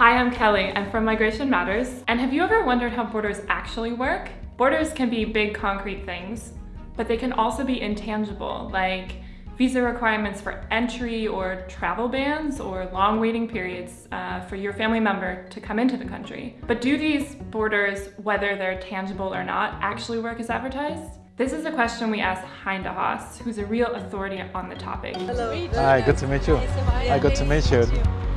Hi, I'm Kelly. I'm from Migration Matters. And have you ever wondered how borders actually work? Borders can be big concrete things, but they can also be intangible, like visa requirements for entry or travel bans or long waiting periods uh, for your family member to come into the country. But do these borders, whether they're tangible or not, actually work as advertised? This is a question we asked Hein de Haas, who's a real authority on the topic. Hello. Hi, good to meet you. Hi, good to meet you.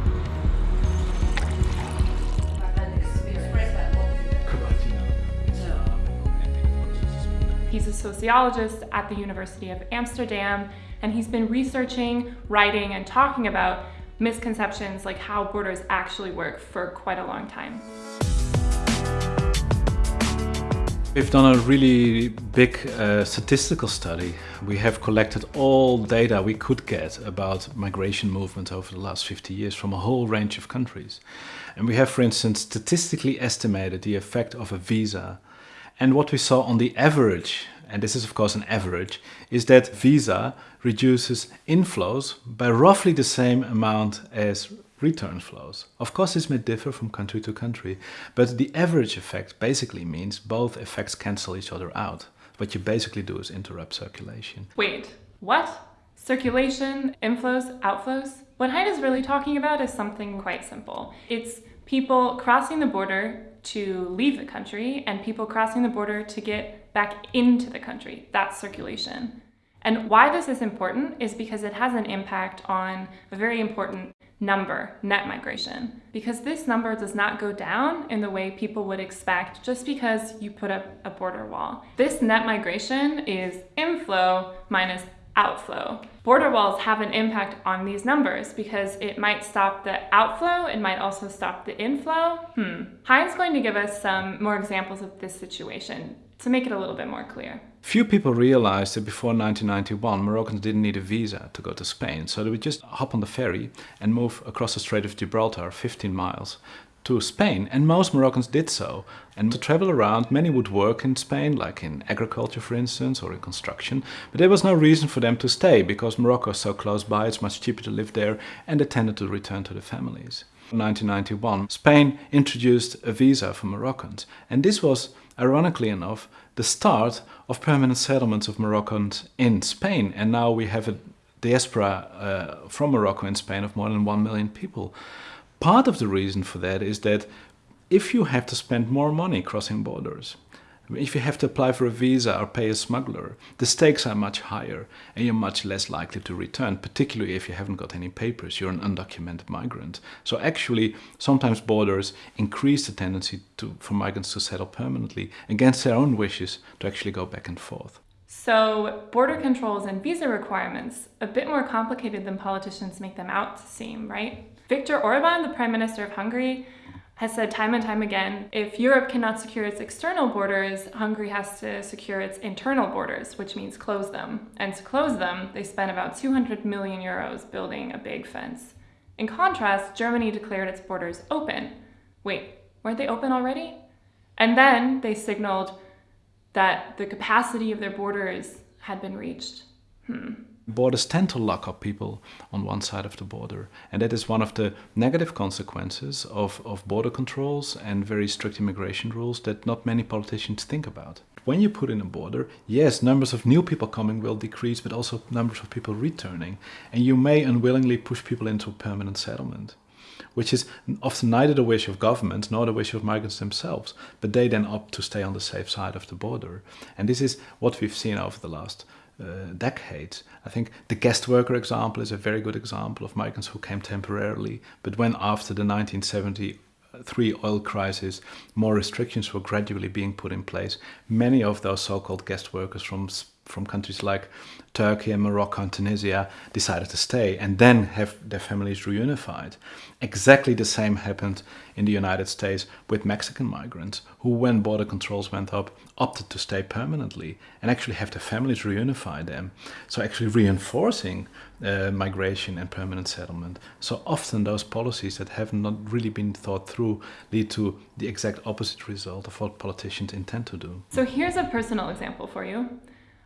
He's a sociologist at the University of Amsterdam, and he's been researching, writing, and talking about misconceptions like how borders actually work for quite a long time. We've done a really big uh, statistical study. We have collected all data we could get about migration movement over the last 50 years from a whole range of countries. And we have, for instance, statistically estimated the effect of a visa and what we saw on the average, and this is of course an average, is that visa reduces inflows by roughly the same amount as return flows. Of course this may differ from country to country, but the average effect basically means both effects cancel each other out. What you basically do is interrupt circulation. Wait, what? Circulation, inflows, outflows? What Hein is really talking about is something quite simple. It's people crossing the border to leave the country and people crossing the border to get back into the country. That's circulation. And why this is important is because it has an impact on a very important number, net migration, because this number does not go down in the way people would expect just because you put up a border wall. This net migration is inflow minus outflow. Border walls have an impact on these numbers because it might stop the outflow, it might also stop the inflow. Hmm. Hein's going to give us some more examples of this situation to make it a little bit more clear. Few people realized that before 1991 Moroccans didn't need a visa to go to Spain, so they would just hop on the ferry and move across the Strait of Gibraltar 15 miles to Spain, and most Moroccans did so. And to travel around, many would work in Spain, like in agriculture, for instance, or in construction. But there was no reason for them to stay, because Morocco is so close by, it's much cheaper to live there, and they tended to return to their families. In 1991, Spain introduced a visa for Moroccans, and this was, ironically enough, the start of permanent settlements of Moroccans in Spain. And now we have a diaspora uh, from Morocco in Spain of more than 1 million people. Part of the reason for that is that if you have to spend more money crossing borders, if you have to apply for a visa or pay a smuggler, the stakes are much higher and you're much less likely to return, particularly if you haven't got any papers, you're an undocumented migrant. So actually, sometimes borders increase the tendency to, for migrants to settle permanently against their own wishes to actually go back and forth. So border controls and visa requirements, a bit more complicated than politicians make them out to seem, right? Viktor Orban, the Prime Minister of Hungary, has said time and time again, if Europe cannot secure its external borders, Hungary has to secure its internal borders, which means close them. And to close them, they spent about 200 million euros building a big fence. In contrast, Germany declared its borders open. Wait, weren't they open already? And then they signaled that the capacity of their borders had been reached. Hmm. Borders tend to lock up people on one side of the border. And that is one of the negative consequences of, of border controls and very strict immigration rules that not many politicians think about. When you put in a border, yes, numbers of new people coming will decrease, but also numbers of people returning. And you may unwillingly push people into a permanent settlement which is often neither the wish of governments nor the wish of migrants themselves, but they then opt to stay on the safe side of the border. And this is what we've seen over the last Uh, decades. I think the guest worker example is a very good example of migrants who came temporarily, but when after the 1973 oil crisis, more restrictions were gradually being put in place, many of those so-called guest workers from from countries like Turkey and Morocco and Tunisia decided to stay and then have their families reunified. Exactly the same happened in the United States with Mexican migrants who, when border controls went up, opted to stay permanently and actually have their families reunify them. So actually reinforcing uh, migration and permanent settlement. So often those policies that have not really been thought through lead to the exact opposite result of what politicians intend to do. So here's a personal example for you.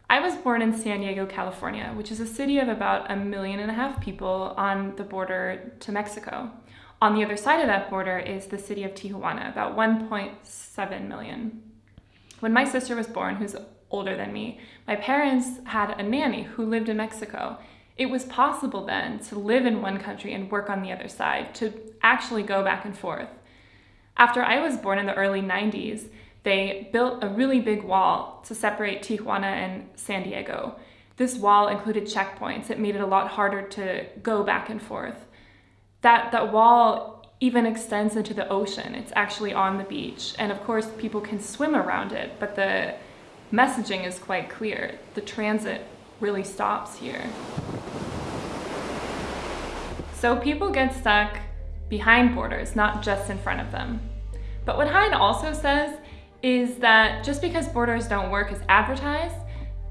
I was born in San Diego, California, which is a city of about a million and a half people on the border to Mexico. On the other side of that border is the city of Tijuana, about 1.7 million. When my sister was born, who's older than me, my parents had a nanny who lived in Mexico. It was possible then to live in one country and work on the other side, to actually go back and forth. After I was born in the early 90s, they built a really big wall to separate Tijuana and San Diego. This wall included checkpoints. It made it a lot harder to go back and forth. That, that wall even extends into the ocean. It's actually on the beach. And of course, people can swim around it, but the messaging is quite clear. The transit really stops here. So people get stuck behind borders, not just in front of them. But what Hein also says is that just because borders don't work as advertised,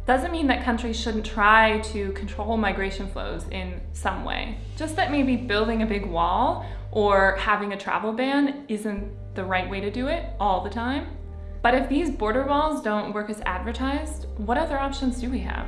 doesn't mean that countries shouldn't try to control migration flows in some way. Just that maybe building a big wall or having a travel ban isn't the right way to do it all the time. But if these border walls don't work as advertised, what other options do we have?